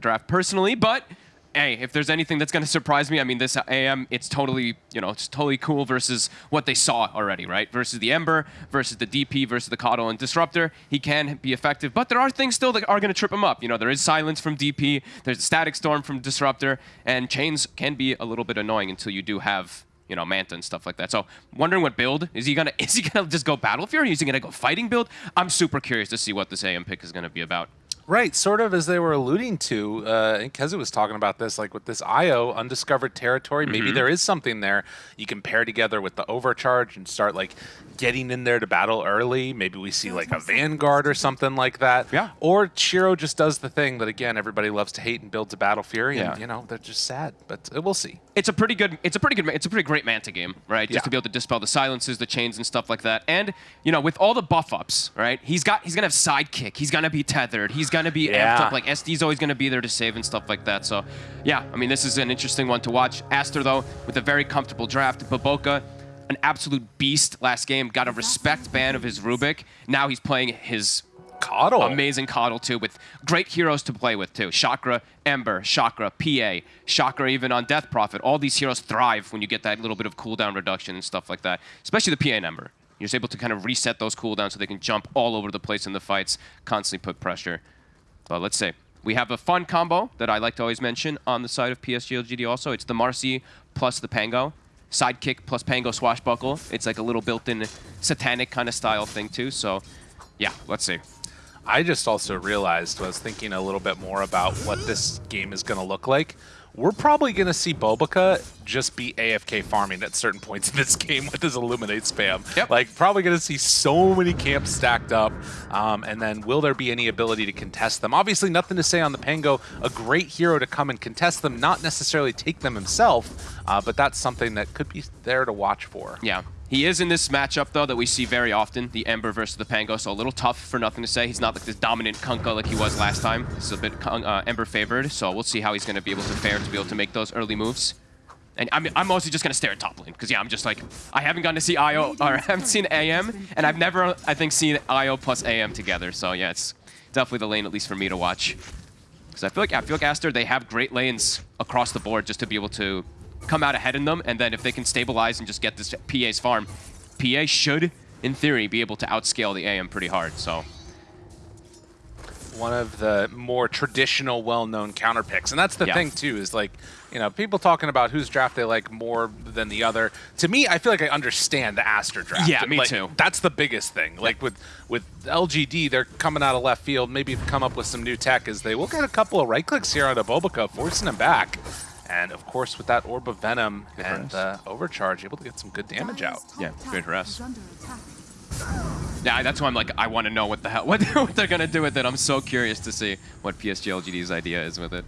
draft personally, but hey, if there's anything that's going to surprise me, I mean, this AM, it's totally, you know, it's totally cool versus what they saw already, right? Versus the Ember, versus the DP, versus the KotL and Disruptor. He can be effective, but there are things still that are going to trip him up. You know, there is Silence from DP, there's a Static Storm from Disruptor, and Chains can be a little bit annoying until you do have you know, Manta and stuff like that. So wondering what build is he gonna is he gonna just go Battle Fury? Is he gonna go fighting build? I'm super curious to see what this AM pick is gonna be about. Right, sort of as they were alluding to, uh, and Keza was talking about this, like with this IO, undiscovered territory, maybe Mhm. there is something there you can pair together with the overcharge and start like getting in there to battle early. Maybe we see like a Vanguard or something like that. Yeah. Or Shiro just does the thing that, again, everybody loves to hate and builds a Battle Fury, Yeah. and, you know, they're just sad, but uh, we'll see. It's a pretty good. It's a pretty good. It's a pretty great Manta game, right? Just Yeah. to be able to dispel the silences, the chains, and stuff like that. And you know, with all the buff ups, right? He's got. He's gonna have sidekick. He's gonna be tethered. He's gonna be Yeah. amped up. Like SD's always gonna be there to save and stuff like that. So, yeah. I mean, this is an interesting one to watch. Aster though, with a very comfortable draft. BoBoKa, an absolute beast last game. Got a respect ban of his Rubik. Now he's playing his KotL. amazing KotL too, with great heroes to play with too. Chakra, Ember, Chakra, PA, Chakra even on Death Prophet. All these heroes thrive when you get that little bit of cooldown reduction and stuff like that, especially the PA and Ember. You're just able to kind of reset those cooldowns so they can jump all over the place in the fights, constantly put pressure. But let's see. We have a fun combo that I like to always mention on the side of PSG LGD also. It's the Marcy plus the Pango. Sidekick plus Pango Swashbuckle. It's like a little built-in satanic kind of style thing too. So, yeah, let's see. I just also realized, was thinking a little bit more about what this game is going to look like. We're probably going to see Bobica just be AFK farming at certain points in this game with his Illuminate spam. Yep. Like, probably going to see so many camps stacked up. Um, and then will there be any ability to contest them? Obviously, nothing to say on the Pango. A great hero to come and contest them, not necessarily take them himself, uh, but that's something that could be there to watch for. Yeah. He is in this matchup, though, that we see very often, the Ember versus the Pango, so a little tough for nothing to say. He's not like this dominant Kunkka like he was last time. This is a bit uh, Ember favored, so we'll see how he's going to be able to fare to be able to make those early moves. And I'm, I'm mostly just going to stare at top lane, because, yeah, I'm just like, I haven't gotten to see IO, or I haven't seen AM, and I've never, I think, seen IO plus AM together, so yeah, it's definitely the lane, at least for me to watch. Because I feel like I feel like Aster, they have great lanes across the board just to be able to come out ahead in them, and then if they can stabilize and just get this PA's farm, PA should, in theory, be able to outscale the AM pretty hard. So one of the more traditional, well-known counter picks. And that's the Yeah. thing, too, is like, you know, people talking about whose draft they like more than the other. To me, I feel like I understand the Aster draft. Yeah, me Like, too. That's the biggest thing. Like with, with LGD, they're coming out of left field, maybe come up with some new tech as they will get a couple of right clicks here on Abobica, forcing him back. And of course, with that Orb of Venom Good and uh, Overcharge, able to get some good damage out. Yeah, great harass. yeah, that's why I'm like, I want to know what the hell, what, what they're gonna do with it. I'm so curious to see what PSG LGD's idea is with it.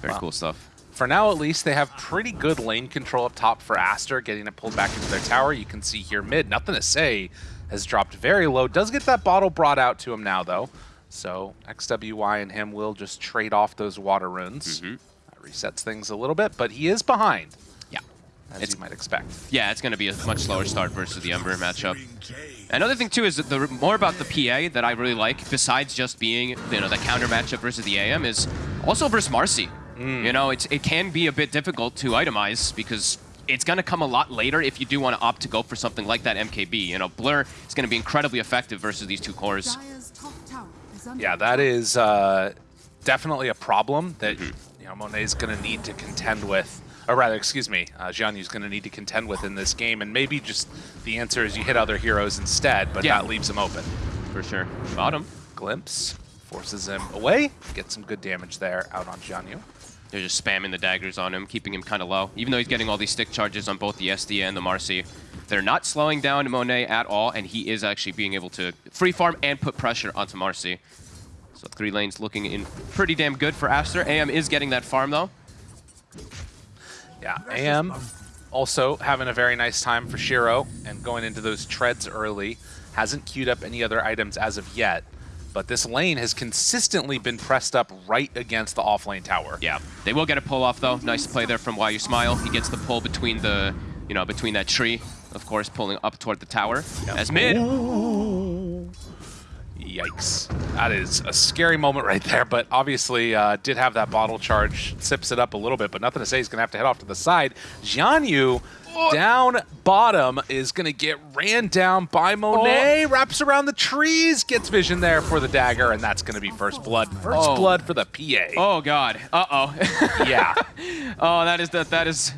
Very Wow. cool stuff. For now, at least, they have pretty good lane control up top for Aster, getting it pulled back into their tower. You can see here mid, nothing to say, has dropped very low. Does get that bottle brought out to him now, though. So XWY and him will just trade off those water runes. Mhm. That resets things a little bit, but he is behind, Yeah. as It's- you might expect. Yeah, it's going to be a much slower start versus the Ember matchup. Another thing too is that the more about the PA that I really like, besides just being you know the counter matchup versus the AM, is also versus Marcy. You know, it's it can be a bit difficult to itemize because it's going to come a lot later if you do want to opt to go for something like that MKB. You know, Blur is going to be incredibly effective versus these two cores. Yeah, that is uh, definitely a problem that Mm-hmm. You know Monet's going to need to contend with. Or rather, excuse me, uh, Jianyu's going to need to contend with in this game. And maybe just the answer is you hit other heroes instead, but Yeah. that leaves him open. For sure. Bottom. Glimpse forces him away. Get some good damage there out on Jianyu. They're just spamming the daggers on him, keeping him kind of low. Even though he's getting all these stick charges on both the SD and the Marcy, they're not slowing down Monet at all, and he is actually being able to free farm and put pressure onto Marcy. So three lanes looking in pretty damn good for Aster. AM is getting that farm though. Yeah, AM also having a very nice time for Shiro and going into those treads early. Hasn't queued up any other items as of yet, but this lane has consistently been pressed up right against the off-lane tower. Yeah, they will get a pull off though. Nice play there from Why You Smile. He gets the pull between the, you know, between that tree, of course, pulling up toward the tower. As mid, Yikes. That is a scary moment right there, but obviously uh, did have that bottle charge, sips it up a little bit, but nothing to say. He's going to have to head off to the side. Jianyu down bottom is going to get ran down by Monet, wraps around the trees, gets vision there for the dagger, and that's going to be first blood. First Oh. blood for the PA. Oh god. Uh-oh. Yeah. oh, that is that that is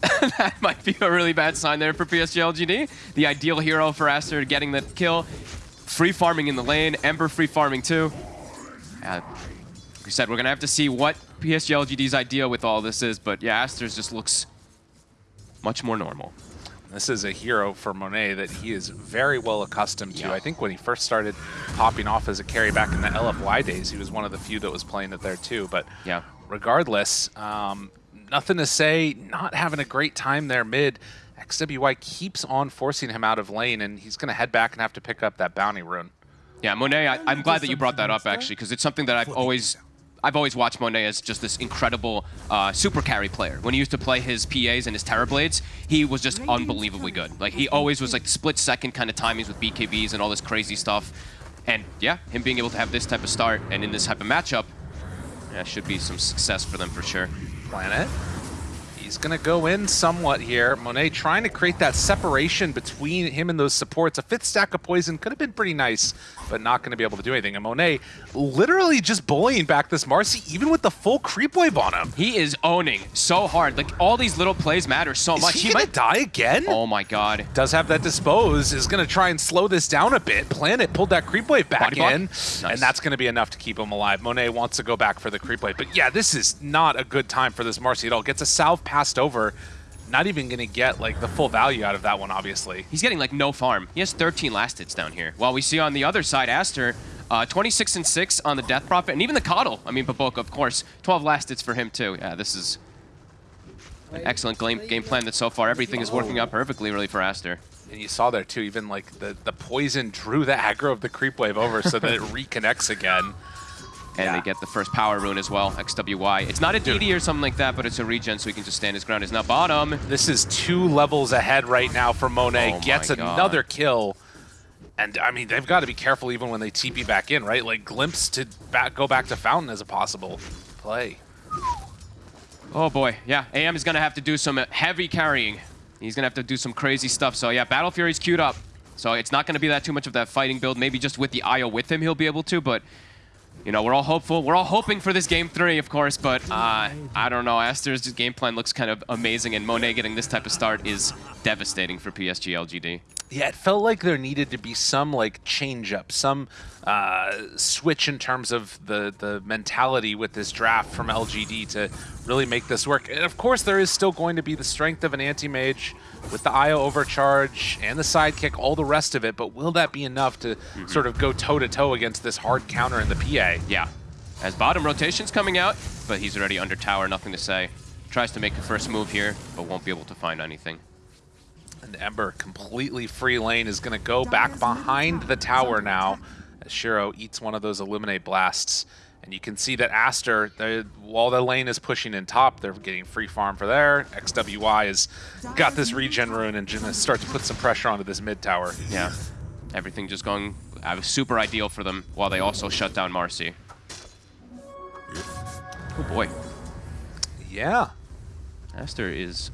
that might be a really bad sign there for PSG LGD. The ideal hero for Aster getting the kill. Free farming in the lane, Ember free farming too. Yeah, like we said, we're gonna have to see what PSG LGD's idea with all this is, but yeah, Aster's just looks much more normal. This is a hero for Monet that he is very well accustomed to. Yeah. I think when he first started popping off as a carry back in the LFY days, he was one of the few that was playing it there too. But Yeah. regardless, um, nothing to say. Not having a great time there mid. XWY keeps on forcing him out of lane, and he's going to head back and have to pick up that bounty rune. Yeah, Monet, I, I'm glad that you brought that up actually, because it's something that I've always, I've always watched Monet as just this incredible uh, super carry player. When he used to play his PAs and his Terrorblades, he was just unbelievably good. Like he always was like split second kind of timings with BKBs and all this crazy stuff. And yeah, him being able to have this type of start and in this type of matchup, yeah, should be some success for them for sure. Planet. He's going to go in somewhat here. Monet trying to create that separation between him and those supports. A fifth stack of poison could have been pretty nice, but not going to be able to do anything. And Monet literally just bullying back this Marcy, even with the full creep wave on him. He is owning so hard. Like all these little plays matter so Is much. he, to might. die again? Oh my god. Does have that dispose, is going to try and slow this down a bit. Planet pulled that creep wave back Body in, Nice. and that's going to be enough to keep him alive. Monet wants to go back for the creep wave. But yeah, this is not a good time for this Marcy at all. Gets a salve passed over. Not even going to get like the full value out of that one, obviously. He's getting like no farm. He has 13 last hits down here. While we see on the other side, Aster, uh, 26 and 6 on the Death Prophet, and even the KotL. I mean, Babok, of course, 12 last hits for him too. Yeah, this is an excellent game, game plan that so far everything is working out perfectly really for Aster. And you saw there too, even like the, the poison drew the aggro of the creep wave over so that it reconnects again. And Yeah. they get the first power rune as well, XWY. It's not a DD or something like that, but it's a regen so he can just stand his ground. He's not bottom. This is two levels ahead right now for Monet. Oh Gets another kill. And I mean, they've got to be careful even when they TP back in, right? Like glimpse to back, go back to Fountain as a possible play. Oh boy, yeah. AM is gonna have to do some heavy carrying. He's gonna have to do some crazy stuff. So yeah, Battle Fury's queued up. So it's not gonna be that too much of that fighting build. Maybe just with the IO with him, he'll be able to. But you know, we're all hopeful. We're all hoping for this game three, of course. But uh, I don't know. Aster's game plan looks kind of amazing, and Monet getting this type of start is devastating for PSG LGD. Yeah, it felt like there needed to be some like change up, some uh, switch in terms of the the mentality with this draft from LGD to really make this work. And of course, there is still going to be the strength of an anti-mage with the IO overcharge and the sidekick, all the rest of it. But will that be enough to mm-hmm. sort of go toe to toe against this hard counter in the PA? Yeah. As bottom rotation's coming out, but he's already under tower, nothing to say. Tries to make the first move here, but won't be able to find anything. And Ember, completely free lane, is going to go back behind the tower now as Shiro eats one of those Illuminate blasts. And you can see that Aster, they- while the lane is pushing in top, they're getting free farm for there. XWY has got this regen rune and to start to put some pressure onto this mid tower. Yeah. Everything just going uh, super ideal for them while they also shut down Marcy. Oh boy. Yeah, Aster is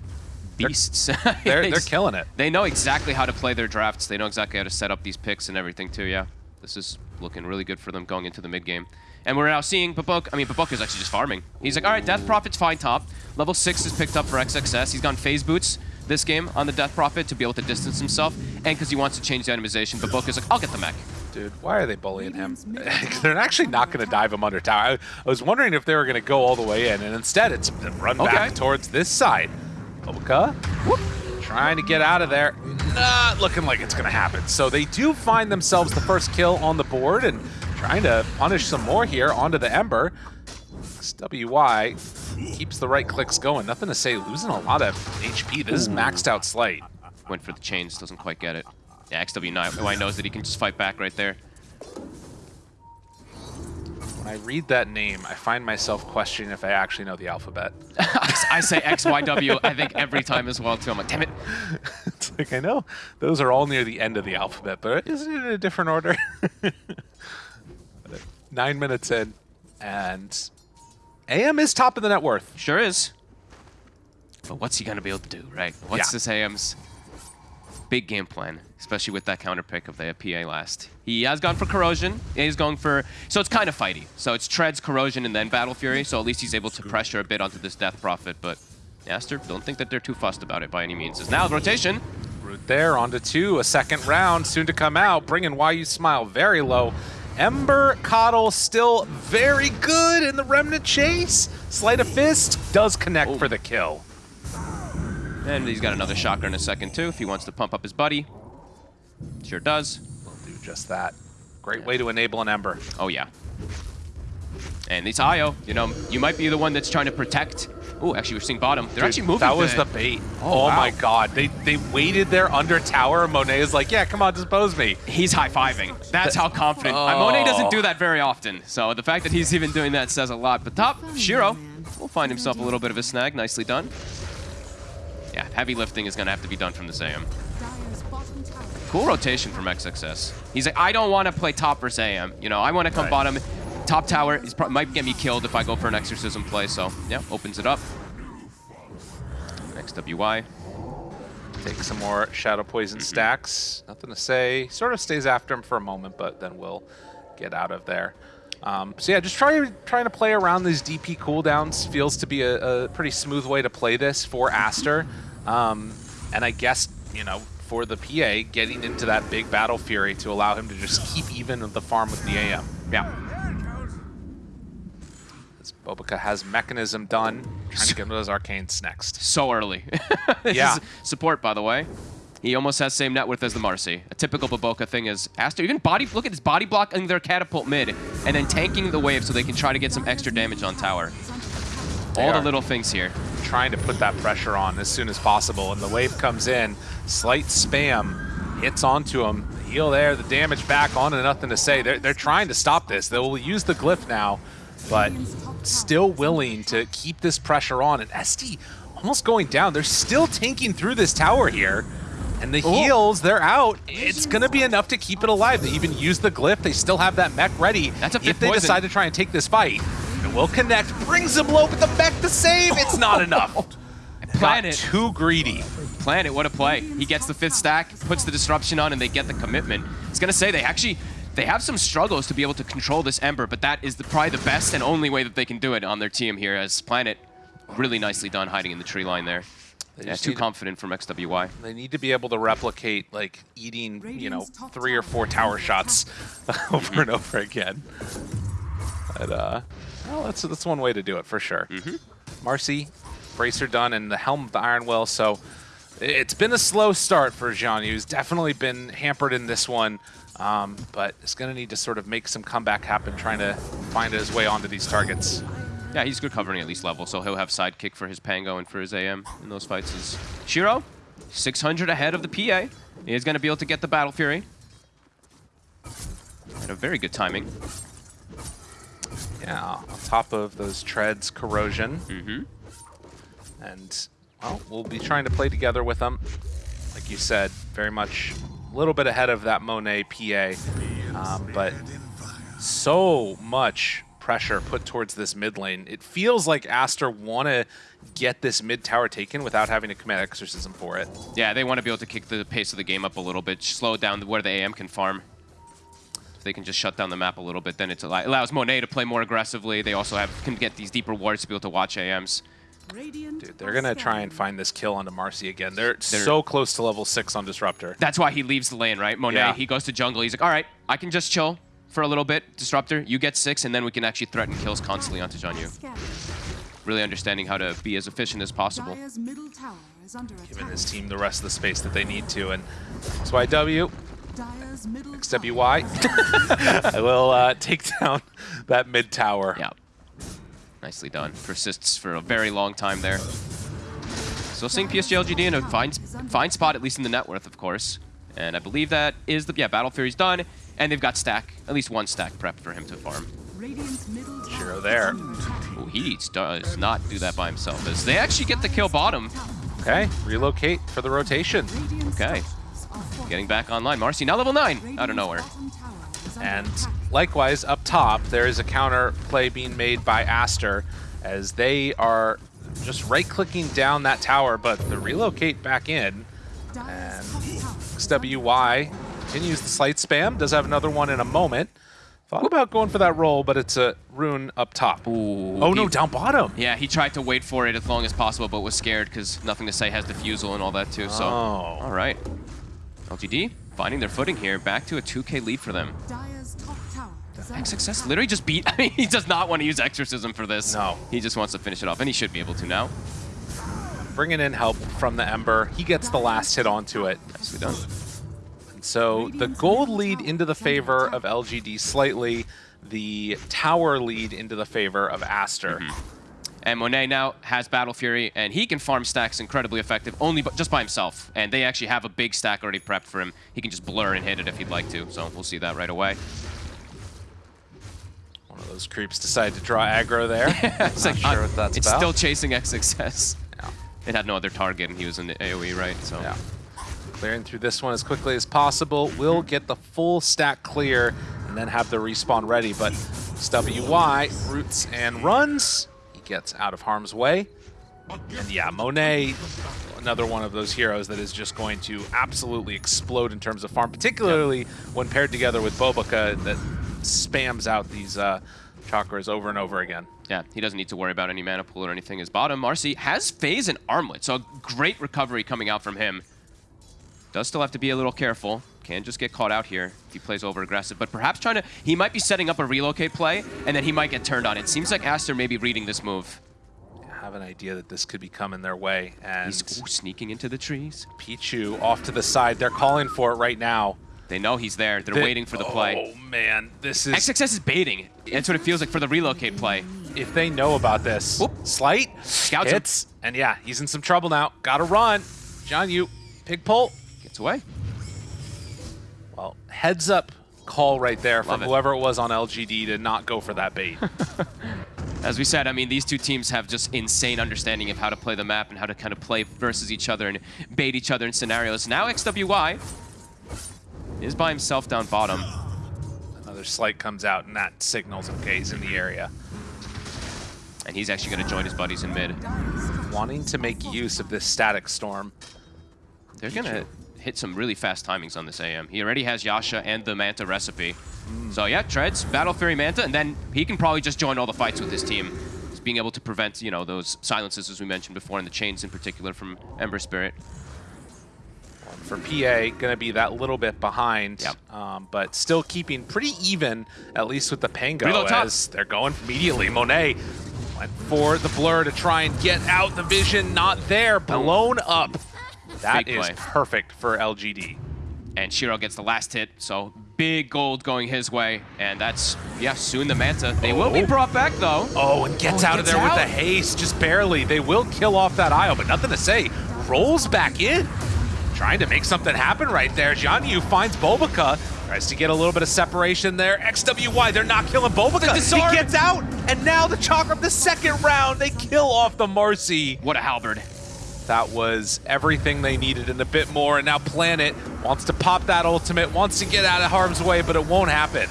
beasts. they're, they're killing it. They know exactly how to play their drafts. They know exactly how to set up these picks and everything too, yeah. This is looking really good for them going into the mid game. And we're now seeing Babok. I mean, Babok is actually just farming. He's like, all right, Death Prophet's fine top. Level 6 is picked up for XXS. He's gone phase boots this game on the Death Prophet to be able to distance himself. And because he wants to change the itemization, Babok is like, I'll get the mech. Dude, why are they bullying him? They're actually not going to dive him under tower. I, I was wondering if they were going to go all the way in, and instead it's run Okay. back towards this side. Oka, whoop, trying to get out of there. Not looking like it's going to happen. So they do find themselves the first kill on the board and trying to punish some more here onto the Ember. XWY keeps the right clicks going. Nothing to say, losing a lot of HP. This is maxed out Slight. Went for the chains, doesn't quite get it. Yeah, XWY knows that he can just fight back right there. When I read that name, I find myself questioning if I actually know the alphabet. I say X, Y, W, I think every time as well, too. I'm like, damn it. it's like, I know those are all near the end of the alphabet, but isn't it in a different order? Nine minutes in, and AM is top of the net worth. Sure is. But what's he going to be able to do, right? What's Yeah. this AM's big game plan, especially with that counter pick of the PA last? He has gone for Corrosion. He's going for... So it's kind of fighty. So it's Treads, Corrosion, and then Battle Fury. So at least he's able to pressure a bit onto this Death Prophet. But Aster, don't think that they're too fussed about it by any means. As now the rotation. Root there, onto two, a second round soon to come out, bringing Why You Smile very low. Ember KotL still very good in the Remnant Chase. Sleight of Fist does connect Oh. for the kill. And he's got another shocker in a second, too, if he wants to pump up his buddy. Sure does. We'll Do just that. Great way to enable an Ember. Oh, yeah. And it's Io. You know, you might be the one that's trying to protect. Oh, actually, we're seeing bottom. They're Dude, actually moving. That was the- the bait. Oh, Oh, my god. They they waited there under tower. Monet is like, yeah, come on, dispose me. He's high-fiving. That's how confident. Oh. Monet doesn't do that very often, so the fact that he's even doing that says a lot. But top, Shiro will find himself a little bit of a snag. Nicely done. Yeah, heavy lifting is going to have to be done from this AM. Dire's bottom tower Cool rotation from XXS. He's like, I don't want to play top versus AM. You know, I want to come Right. bottom. Top tower is pro- might get me killed if I go for an exorcism play. So yeah, opens it up. XWY. Take some more Shadow Poison stacks. Nothing to say. Sort of stays after him for a moment, but then we'll get out of there. Um, so yeah, just try, trying to play around these DP cooldowns feels to be a, a pretty smooth way to play this for Aster. Um, and I guess, you know, for the PA, getting into that big Battle Fury to allow him to just keep even with the farm with the AM. Yeah. Bobica has Mekansm done, trying to get those Arcanes next. so early. Yeah. support, by the way. He almost has same net worth as the Marcy. A typical Baboka thing is Aster even body. Look at his body blocking their catapult mid, and then tanking the wave so they can try to get some extra damage on tower. attack. All the little things here. trying to put that pressure on as soon as possible. And the wave comes in, Sleight spam, hits onto him. The heal there, the damage back on, and nothing to say. They're, they're trying to stop this. They will use the glyph now, but still willing to keep this pressure on. And SD almost going down. They're still tanking through this tower here. And the heals, they're out. It's going to be enough to keep it alive. They even use the glyph. They still have that mech ready. That's a if they poison. decide to try and take this fight. It will connect, brings him low, but the mech to save. It's not oh. enough. Plan Got too greedy. Plan it. What a play. He gets the fifth stack, puts the disruption on, and they get the commitment. It's gonna say they actually they have some struggles to be able to control this Ember, but that is the, probably the best and only way that they can do it on their team here. As Planet really nicely done hiding in the tree line there. They Yeah, too need- confident from XWY. They need to be able to replicate, like, eating, you know, three or four tower shots over and over again. But, uh, well, that's, that's one way to do it, for sure. Marcy, Bracer done, and the Helm of the Iron Will, so it's been a slow start for Jean. He's definitely been hampered in this one, um, but it's going to need to sort of make some comeback happen, trying to find his way onto these targets. Yeah, he's good covering at least level, so he'll have sidekick for his Pango and for his AM in those fights. Is Shiro, 600 ahead of the PA. He is going to be able to get the Battle Fury. And a very good timing. Yeah, on top of those treads, corrosion. Mm-hmm. And, well, we'll be trying to play together with them. Like you said, very much a little bit ahead of that Monet PA. Um, but so much pressure put towards this mid lane. It feels like Aster want to get this mid tower taken without having to commit Exorcism for it. Yeah, they want to be able to kick the pace of the game up a little bit, slow down where the AM can farm. If they can just shut down the map a little bit, then it allows Monet to play more aggressively. They also have can get these deeper wards to be able to watch AMs. Radiant Dude, they're going to try and find this kill onto Marcy again. They're, They're- so close to level 6 on Disruptor. That's why he leaves the lane, right? Monet, Yeah. he goes to jungle. He's like, all right, I can just chill for a little bit. Disruptor, you get six, and then we can actually threaten kills constantly onto Jianyu. Really understanding how to be as efficient as possible. Dire's middle tower is under Giving attack. his team the rest of the space that they need to. And XYW, Dire's middle XWY, I will uh, take down that mid tower. Yeah. Nicely done. Persists for a very long time there. So seeing PSG LGD in a fine, fine spot, at least in the net worth, of course. And I believe that is the, yeah, Battle Fury's done. And they've got stack, at least one stack prep for him to farm. Shiro there. Ooh, he does not do that by himself. As they actually get the kill bottom. Okay, relocate for the rotation. Okay. structures are fortified. Getting back online. Marcy now level 9 out of nowhere. bottom tower is under And. Likewise, up top, there is a counter play being made by Aster as they are just right-clicking down that tower, but the relocate back in. Dire's and top tower is under XWY continues the Sleight spam, does have another one in a moment. Thought about going for that roll, but it's a rune up top. Ooh, oh no, down bottom. Yeah, he tried to wait for it as long as possible, but was scared because nothing to say has defusal and all that too. So, Oh. all right. LGD finding their footing here, back to a 2K lead for them. Dire's top tower is under XXS attack. literally just beat. I mean, he does not want to use exorcism for this. No. he just wants to finish it off, and he should be able to now. Bringing in help from the Ember. He gets the last hit onto it. Nicely done. So the gold lead into the favor of LGD slightly, the tower lead into the favor of Aster. Mm-hmm. And Monet now has Battle Fury, and he can farm stacks incredibly effective, only but just by himself. And they actually have a big stack already prepped for him. He can just blur and hit it if he'd like to. So we'll see that right away. One of those creeps decided to draw aggro there. it's Not sure what that's it's about. still chasing XXS. Yeah. It had no other target, and he was in the AoE, right? So Yeah. Clearing through this one as quickly as possible. Will get the full stack clear and then have the respawn ready. But WY roots and runs. He gets out of harm's way. And yeah, Monet, another one of those heroes that is just going to absolutely explode in terms of farm, particularly when paired together with Bobica that spams out these uh, chakras over and over again. yeah, he doesn't need to worry about any mana pool or anything. His bottom, Marcy, has Phase and Armlet, so a great recovery coming out from him. Does still have to be a little careful. Can just get caught out here if he plays over aggressive, but perhaps trying to, he might be setting up a relocate play, and then he might get turned on. It seems like Aster may be reading this move. I have an idea that this could be coming their way. And He's ooh, sneaking into the trees. Pichu off to the side. They're calling for it right now. They know he's there. They're They- waiting for the play. Oh man, this is XXS is baiting. That's what it feels like for the relocate play. if they know about this. Whoop. Sleight Scouts him. and yeah, he's in some trouble now. Gotta run. John, you pig pull. Gets away. Well, heads up call right there from it. whoever it was on LGD to not go for that bait. As we said, I mean, these two teams have just insane understanding of how to play the map and how to kind of play versus each other and bait each other in scenarios. Now XWY is by himself down bottom. Another Sleight comes out, and that signals okay he's in the area. And he's actually going to join his buddies in mid. Wanting to make use of this static storm. They're going to hit some really fast timings on this AM. He already has Yasha and the Manta recipe. So yeah, Treads, Battle Fury Manta, and then he can probably just join all the fights with his team. Just being able to prevent, you know, those silences as we mentioned before, and the chains in particular from Ember Spirit. For PA, going to be that little bit behind, Yep. um, but still keeping pretty even, at least with the Pango, Reload top. as they're going immediately. Monet went for the blur to try and get out the vision, not there, blown up. That is perfect for LGD. and Shiro gets the last hit, so big gold going his way, and that's, yeah, soon the Manta. They will be Oh. brought back, though. Oh, and gets Oh, out of there with the haste, just barely. They will kill off that Isle, but nothing to say. Rolls back in, trying to make something happen right there. Jianyu finds Bobica, tries to get a little bit of separation there. XWY, they're not killing Bobica. He gets out, and now the Chakram, the second round, they kill off the Marcy. What a halberd. That was everything they needed and a bit more, and now Planet wants to pop that ultimate, wants to get out of harm's way, but it won't happen.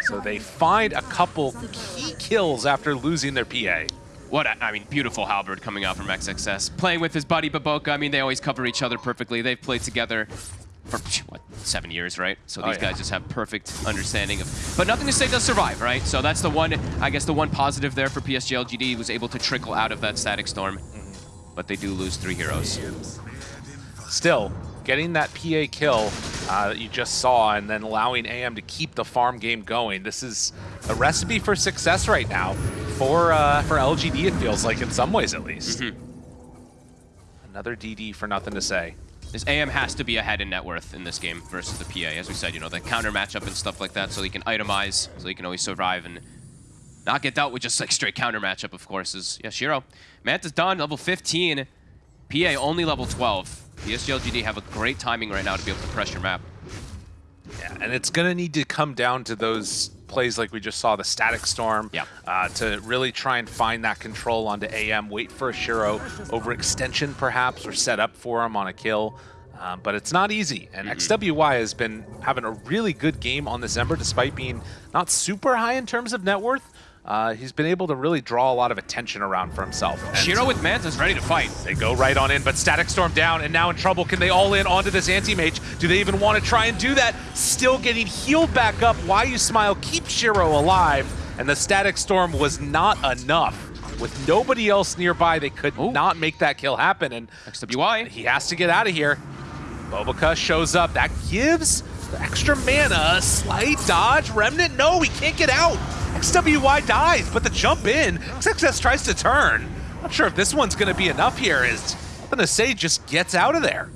So they find a couple key kills after losing their PA. What a, I mean, beautiful halberd coming out from XXS. Playing with his buddy BoBoKa, I mean, they always cover each other perfectly. They've played together for, what, seven years, right? So Oh, these yeah. guys just have perfect understanding of... But nothing to say does survive, right? So that's the one, I guess the one positive there for PSG LGD was able to trickle out of that static storm. Mm-hmm. But they do lose three heroes. Still, getting that PA kill uh, that you just saw and then allowing AM to keep the farm game going. This is a recipe for success right now for uh, for LGD, it feels like, in some ways at least. Another DD for nothing to say. This AM has to be ahead in net worth in this game versus the PA. As we said, you know, the counter matchup and stuff like that, so he can itemize, so he can always survive and not get dealt with just like straight counter matchup, of course, is yeah, Shiro. Manta's done, level 15. PA only level 12. PSG LGD have a great timing right now to be able to pressure map. Yeah, and it's going to need to come down to those plays like we just saw the Static Storm Yeah. uh, to really try and find that control onto AM, wait for a Shiro overextension perhaps, or set up for him on a kill. Um, but it's not easy, and XWY has been having a really good game on this Ember despite being not super high in terms of net worth. Uh, he's been able to really draw a lot of attention around for himself. And- Shiro with Manta's ready to fight. they go right on in, but Static Storm down and now in trouble. Can they all in onto this anti-mage? Do they even want to try and do that? Still getting healed back up. Why you smile? Keep Shiro alive. And the Static Storm was not enough. With nobody else nearby, they could Ooh. not make that kill happen. And XWY. he has to get out of here. Bobica shows up. That gives the extra mana a slight dodge. Remnant, no, he can't get out. XWY dies, but the jump in, XXS tries to turn. Not sure if this one's going to be enough here as nothing to say just gets out of there.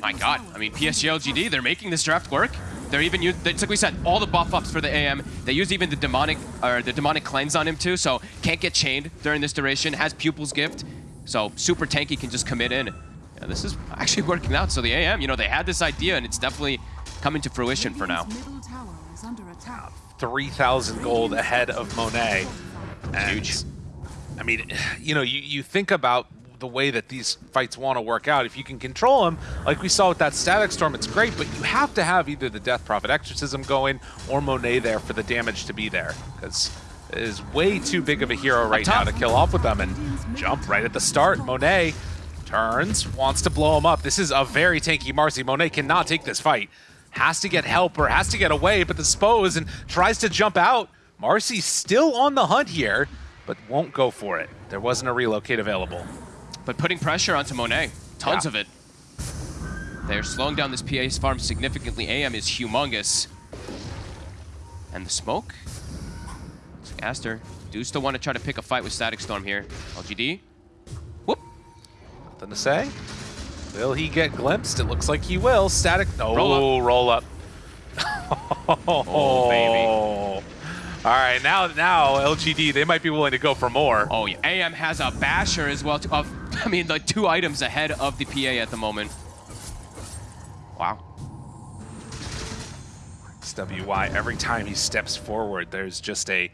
My God, I mean, is PSG LGD, they're making this draft work. They're even use, it's like we said, all the buff ups for the AM. They use even the demonic or the demonic cleanse on him too, so can't get chained during this duration. Has Pupil's Gift, so super tanky can just commit in. Yeah, this is actually working out. So the AM, you know, they had this idea and it's definitely coming to fruition for now. Radiant's middle tower is under attack. 3,000 gold ahead of Monet. And, Huge. I mean, you know, you, you think about the way that these fights want to work out. If you can control them, like we saw with that Static Storm, it's great, but you have to have either the Death Prophet Exorcism going or Monet there for the damage to be there. Because it is way too big of a hero right now to kill off with them and jump right at the start. Monet turns, wants to blow him up. This is a very tanky Marcy. Monet cannot take this fight. Has to get help or has to get away, but the Spose and tries to jump out. Marcy's still on the hunt here, but won't go for it. There wasn't a relocate available. But putting pressure onto Monet, tons Yeah. of it. They're slowing down this PA's farm significantly. AM is humongous. And the smoke? Aster. Do still want to try to pick a fight with Static Storm here. LGD. Whoop. Nothing to say. Will he get glimpsed? It looks like he will. Static. No, Roll up. Oh, roll up. up. Oh, baby. Oh. All right, now now LGD, they might be willing to go for more. Oh, yeah. AM has a basher as well. Of, I mean, the two items ahead of the PA at the moment. Wow. WY, every time he steps forward, there's just a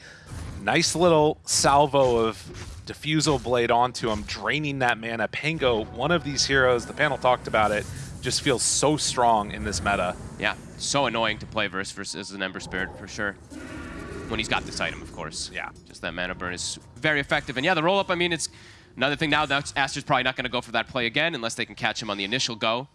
nice little salvo of diffusal blade onto him, draining that mana. Pango, one of these heroes, the panel talked about it, just feels so strong in this meta. Yeah, so annoying to play versus versus an Ember Spirit for sure. When he's got this item, of course. Yeah. Just that mana burn is very effective. And yeah, the roll up, I mean, it's another thing now that Aster's probably not going to go for that play again unless they can catch him on the initial go.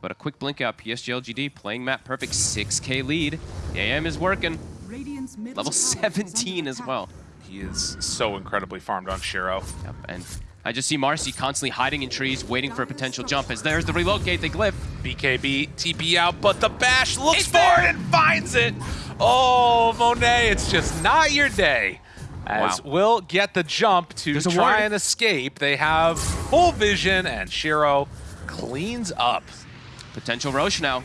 But a quick blink out, PSG LGD playing map perfect, 6k lead. The AM is working. Level tower is under 17 as attack. well. He is so incredibly farmed on Shiro. Yep, and I just see Marcy constantly hiding in trees, waiting for a potential jump. As there's the relocate, they glyph. BKB, TP out, but the bash looks It's for there! it and finds it. Oh, Monet, it's just not your day. As Wow. will get the jump to There's try and escape. They have full vision, and Shiro cleans up. Potential Rosh now.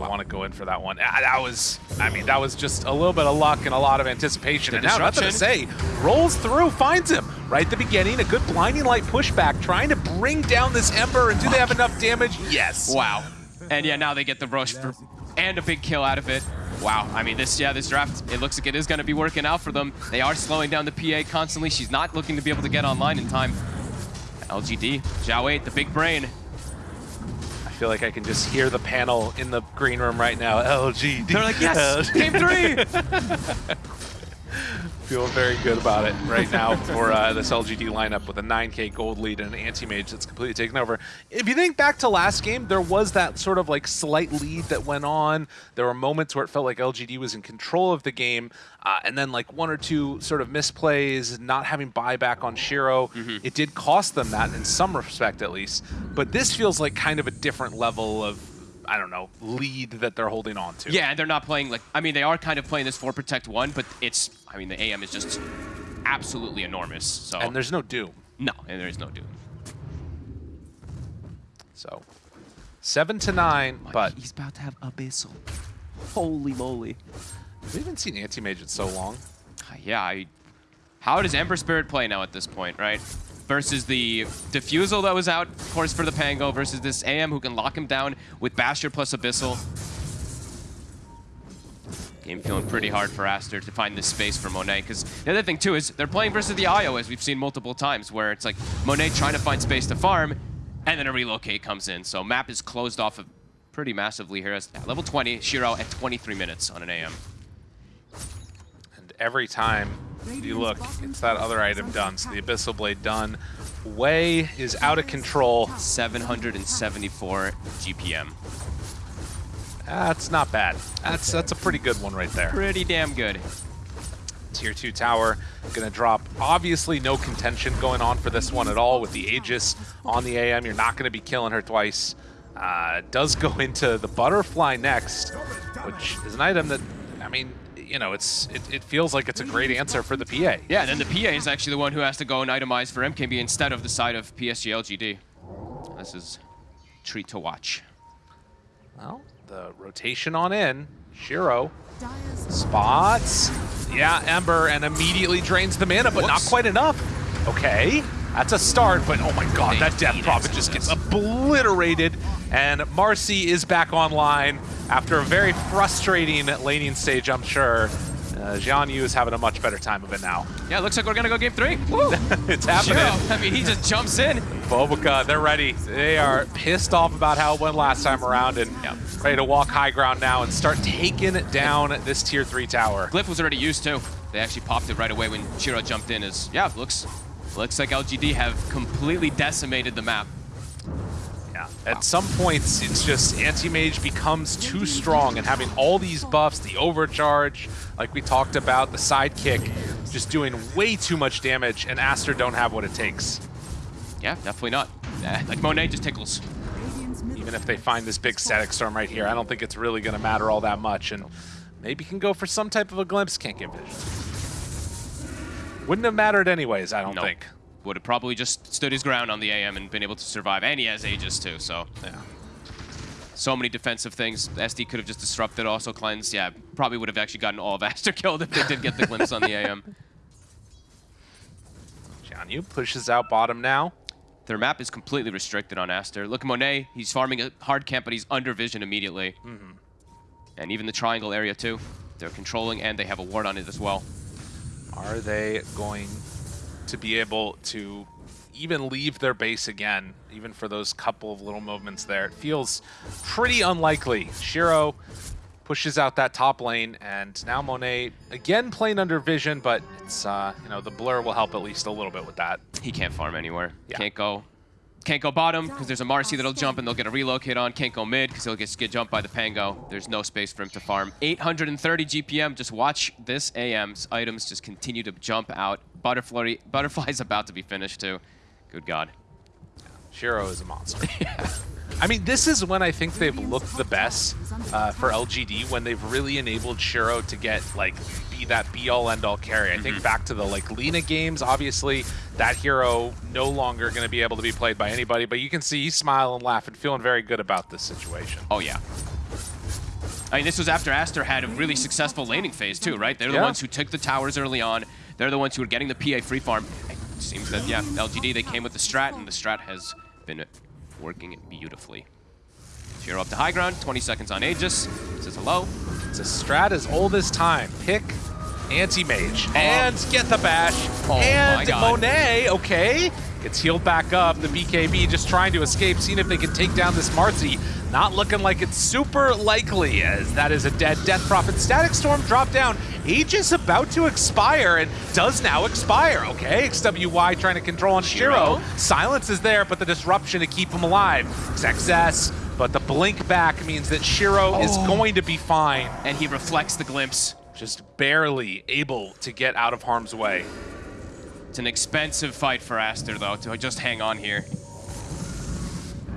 They want to go in for that one. Ah, that was, I mean, that was just a little bit of luck and a lot of anticipation. The and now nothing to say. Rolls through, finds him right at the beginning. A good blinding light pushback, trying to bring down this Ember. And do they have enough damage? Yes. Wow. And yeah, now they get the rush for, and a big kill out of it. Wow. I mean, this yeah, this draft, it looks like it is going to be working out for them. They are slowing down the PA constantly. She's not looking to be able to get online in time. LGD, xiao8, the big brain. I feel like I can just hear the panel in the green room right now. LGD. They're like, yes, LGD. game three. Feel very good about it right now for uh, this LGD lineup with a 9k gold lead and an anti-mage that's completely taken over. If you think back to last game, there was that sort of like slight lead that went on. There were moments where it felt like LGD was in control of the game, uh, and then like one or two sort of misplays, not having buyback on Shiro. It did cost them that in some respect at least. But this feels like kind of a different level of, I don't know, lead that they're holding on to. Yeah, and they're not playing like, I mean, they are kind of playing this for Protect 1, but it's, I mean, the AM is just absolutely enormous. So, And there's no Doom. no, and there is no doom. So seven to nine, but he's about to have Abyssal. Holy moly. we haven't seen anti-mage in so long. Uh, yeah, I, how does Ember Spirit play now at this point, right? Versus the Diffusal that was out, of course, for the Pango, versus this AM who can lock him down with Basher plus Abyssal. Game feeling pretty hard for Aster to find this space for Monet, because the other thing too is they're playing versus the IO, as we've seen multiple times, where it's like Monet trying to find space to farm, and then a relocate comes in. So map is closed off of pretty massively here. As level 20, Shiro at 23 minutes on an AM. And every time you look, it's that other item done. So the Abyssal Blade done. Way is out of control. 774 GPM. That's not bad. That's that's a pretty good one right there. Pretty damn good. Tier 2 tower gonna drop. Obviously no contention going on for this one at all with the Aegis on the AM. You're not gonna be killing her twice. Uh, does go into the Butterfly next, which is an item that, I mean, you know, it's it, it feels like it's a great answer for the PA. Yeah, and then the PA is actually the one who has to go and itemize for MKB instead of the side of PSG LGD. This is treat to watch. Well, the rotation on in. Shiro spots. Yeah, Ember, and immediately drains the mana, but not quite enough. Okay, that's a start, but oh my god, that Death Prophet it. just gets obliterated. And Marcy is back online after a very frustrating laning stage, I'm sure. Uh, Jian Yu is having a much better time of it now. Yeah, looks like we're gonna go game three. Woo! it's happening. I mean, he just jumps in. Bobica, they're ready. They are pissed off about how it went last time around and Yeah. ready to walk high ground now and start taking down this tier 3 tower. Glyph was already used too. They actually popped it right away when Shiro jumped in. Is yeah, looks looks like LGD have completely decimated the map. Yeah. At some points, it's just anti-mage becomes too strong, and having all these buffs, the overcharge, like we talked about, the sidekick, just doing way too much damage, and Aster don't have what it takes. Yeah, definitely not. Eh, like Monet just tickles. Even if they find this big static storm right here, I don't think it's really going to matter all that much, and maybe can go for some type of a glimpse. Can't get vision. Wouldn't have mattered anyways, I don't No. think. Would have probably just stood his ground on the AM and been able to survive. And he has Aegis too, so Yeah. so many defensive things. SD could have just disrupted, also cleansed. Yeah, probably would have actually gotten all of Aster killed if they did get the glimpse on the AM. Jian Yu pushes out bottom now. Their map is completely restricted on Aster. Look at Monet. He's farming a hard camp, but he's under vision immediately. Mm-hmm. And even the triangle area too. They're controlling and they have a ward on it as well. Are they going to be able to even leave their base again, even for those couple of little movements there? It feels pretty unlikely. Shiro pushes out that top lane, and now Monet again playing under vision, but it's uh, you know the blur will help at least a little bit with that. He can't farm anywhere. Yeah. Can't go. Can't go bottom because there's a Marcy that'll jump and they'll get a relocate on. Can't go mid because he'll get, get jumped by the Pango. There's no space for him to farm. 830 GPM. Just watch this AM's items just continue to jump out. Butterfly, Butterfly's about to be finished too. Good God. Shiro is a monster. yeah. I mean, this is when I think they've looked the best uh, for LGD when they've really enabled Shiro to get like be that be all end all carry. I think mm-hmm. back to the like Lena games. Obviously, that hero no longer going to be able to be played by anybody, but you can see he's smiling, laughing, feeling very good about this situation. Oh, yeah. I mean, this was after Aster had a really successful laning phase, too, right? They're the Yeah. ones who took the towers early on. They're the ones who were getting the PA free farm. It seems that, yeah, LGD, they came with the strat, and the strat has been working beautifully. Shiro up to high ground, 20 seconds on Aegis. Says hello. It's a strat as old as time. Pick anti-mage oh. and get the bash. Oh my and God. Monet, okay, gets healed back up. The BKB just trying to escape, seeing if they can take down this Marcy. Not looking like it's super likely, as that is a dead Death Prophet. Static Storm drop down. Aegis about to expire and does now expire. Okay, XWY trying to control on Shiro. Shiro. Silence is there, but the disruption to keep him alive. XXS, but the blink back means that Shiro is Oh. going to be fine And he reflects the glimpse. Just barely able to get out of harm's way. It's an expensive fight for Aster, though, to just hang on here.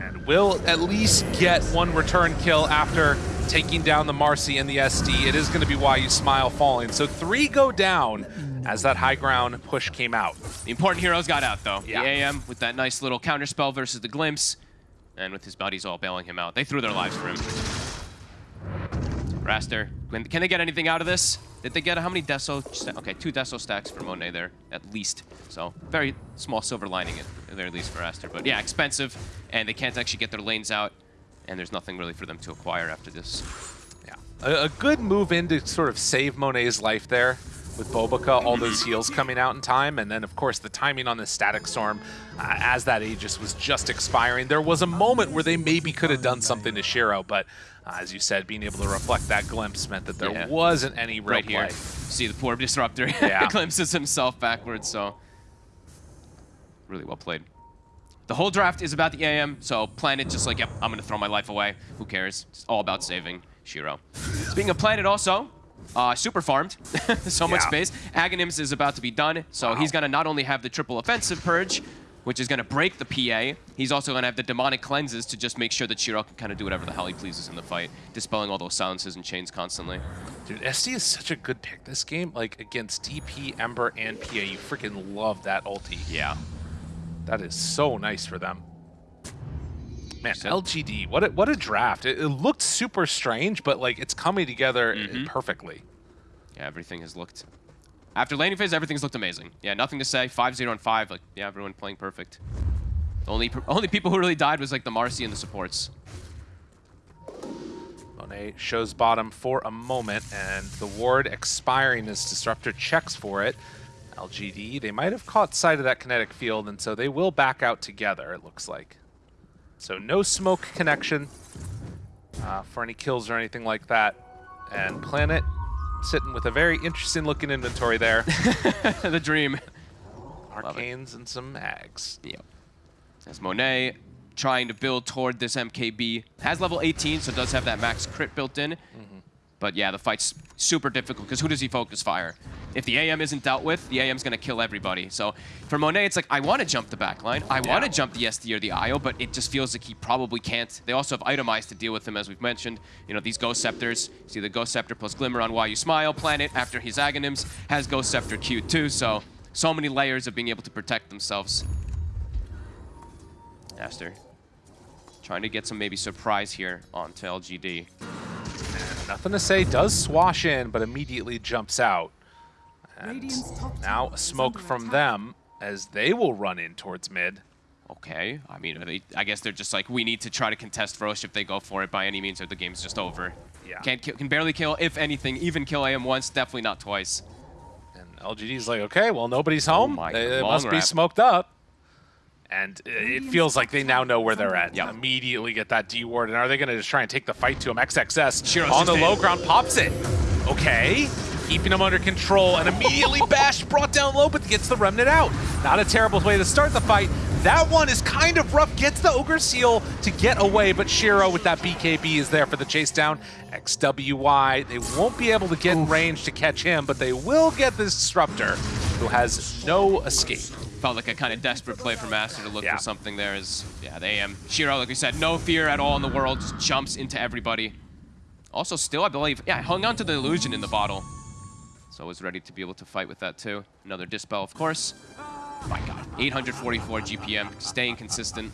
And will at least get one return kill after taking down the Marcy and the SD. It is going to be why you smile falling. So three go down as that high ground push came out. The important heroes got out, though. Yeah. The AM with that nice little counterspell versus the glimpse, and with his buddies all bailing him out. They threw their lives for him. Aster, can can they get anything out of this? Did they get how many Deso? Okay, two Deso stacks for Monet there, at least. So very small silver lining at the very least for Aster. But yeah, expensive, and they can't actually get their lanes out, and there's nothing really for them to acquire after this. Yeah. A, a good move in to sort of save Monet's life there with Bobica, all those heals coming out in time, and then of course the timing on the Static Storm uh, as that Aegis was just expiring. There was a moment where they maybe could have done something to Shiro, but uh, as you said, being able to reflect that glimpse meant that there Yeah. wasn't any real right here. play. See the poor disruptor Yeah. glimpses himself backwards, so really well played. The whole draft is about the AM, so Planet just like, yep, I'm gonna throw my life away. Who cares? It's all about saving Shiro. Speaking of Planet also, uh, super farmed, so much space. Aghanims is about to be done, so Wow. he's gonna not only have the triple offensive purge, which is gonna break the PA, he's also gonna have the demonic cleanses to just make sure that Shiro can kind of do whatever the hell he pleases in the fight, dispelling all those silences and chains constantly. Dude, SD is such a good pick this game. Like against DP, Ember, and PA, you freaking love that ulti. Yeah. That is so nice for them. Man, LGD, what a, what a draft. It, it looked super strange, but like it's coming together Mm-hmm. perfectly. Yeah, everything has looked. After landing phase, everything's looked amazing. Yeah, nothing to say. 5-0 and 5. Like, yeah, everyone playing perfect. Only only people who really died was like the Marci and the supports. Monet shows bottom for a moment, and the ward expiring as Disruptor checks for it. LGD, they might have caught sight of that kinetic field, and so they will back out together, it looks like. So no smoke connection uh, for any kills or anything like that. And Planet sitting with a very interesting looking inventory there. the dream. Arcanes and some mags. Yep. As Monet trying to build toward this MKB. Has level 18, so does have that max crit built in. Mm-hmm. But yeah, the fight's super difficult because who does he focus fire? If the AM isn't dealt with, the AM's going to kill everybody. So for Monet, it's like, I want to jump the backline. I want to Yeah. jump the SD or the IO, but it just feels like he probably can't. They also have itemized to deal with him, as we've mentioned. You know, these Ghost Scepters. See the Ghost Scepter plus Glimmer on Why You Smile. Planet, after his Aghanims, has Ghost Scepter Q too. So, so many layers of being able to protect themselves. Aster. Trying to get some maybe surprise here onto LGD. Nothing to say, does swash in, but immediately jumps out. And now a smoke from attack. them as they will run in towards mid. Okay, I mean, are they, I guess they're just like, we need to try to contest Rosh if they go for it by any means or the game's just over. Yeah. Can't kill, can barely kill, if anything, even kill AM once, definitely not twice. And LGD's like, okay, well, nobody's oh home. Oh my they, God, they long must be smoked up. And it feels like they now know where they're at. Yeah. Immediately get that D ward. And are they going to just try and take the fight to him? XXS Shiro's on the just low ground pops it. Okay. Keeping him under control and immediately Bash brought down low, but gets the remnant out. Not a terrible way to start the fight. That one is kind of rough. Gets the Ogre Seal to get away, but Shiro with that BKB is there for the chase down. XWY, they won't be able to get in range to catch him, but they will get this Disruptor, who has no escape. Felt like a kind of desperate play for Master to look Yeah. for something there is, yeah, they AM. Shiro, like we said, no fear at all in the world, just jumps into everybody. Also still, I believe, yeah, hung on to the illusion in the bottle. So was ready to be able to fight with that too. Another dispel, of course. My god, 844 GPM, staying consistent.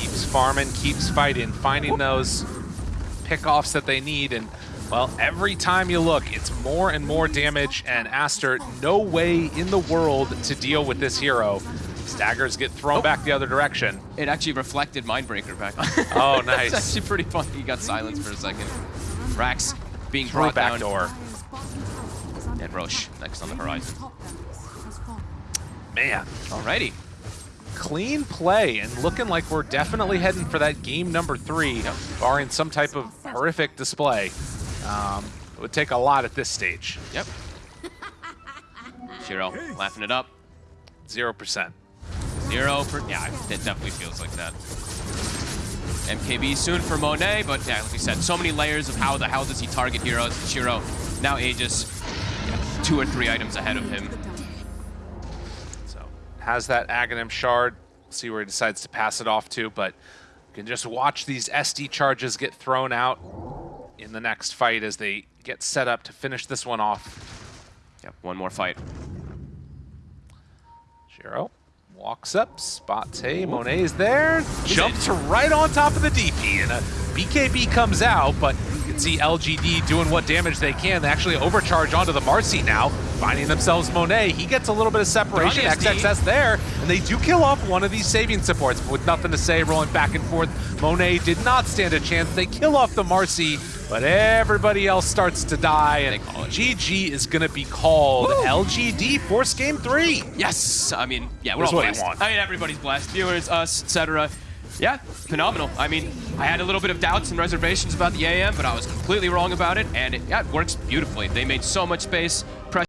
keeps farming, keeps fighting, finding those pickoffs that they need, and well, every time you look, it's more and more damage, and Aster, no way in the world to deal with this hero. Staggers get thrown Oh. back the other direction. It actually reflected Mindbreaker back on. Oh, it's nice. actually pretty funny. He got silenced for a second. Rax being Through brought back down. door. Dire's bottom tower is under And Rosh next on the horizon. top barracks has fallen. Man, Alrighty. clean play, and looking like we're definitely heading for that game number three, barring some type of horrific display. Um, it would take a lot at this stage. Yep. Shiro laughing it up. Zero percent. Zero per. Yeah, it definitely feels like that. MKB soon for Monet, but yeah, like we said, so many layers of how the hell does he target heroes. Shiro now Aegis, yeah, two or three items ahead of him. So has that Aghanim shard. See where he decides to pass it off to, but you can just watch these SD charges get thrown out in the next fight as they get set up to finish this one off. Yep, one more fight. Shiro walks up, spots hey, Monet is there, jumps right on top of the DP, and a BKB comes out, but you can see LGD doing what damage they can. They actually overcharge onto the Marci now, finding themselves Monet. He gets a little bit of separation, They're on the SD. XXS there, and they do kill off one of these saving supports, but with nothing to say, rolling back and forth. Monet did not stand a chance. They kill off the Marci, but everybody else starts to die, and They call it. GG is going to be called Woo! LGD Force Game 3. Yes, I mean, yeah, we're That's all I blessed. I mean, everybody's blessed. Viewers, us, etc. Yeah, phenomenal. I mean, I had a little bit of doubts and reservations about the AM, but I was completely wrong about it, and it, yeah, it works beautifully. They made so much space.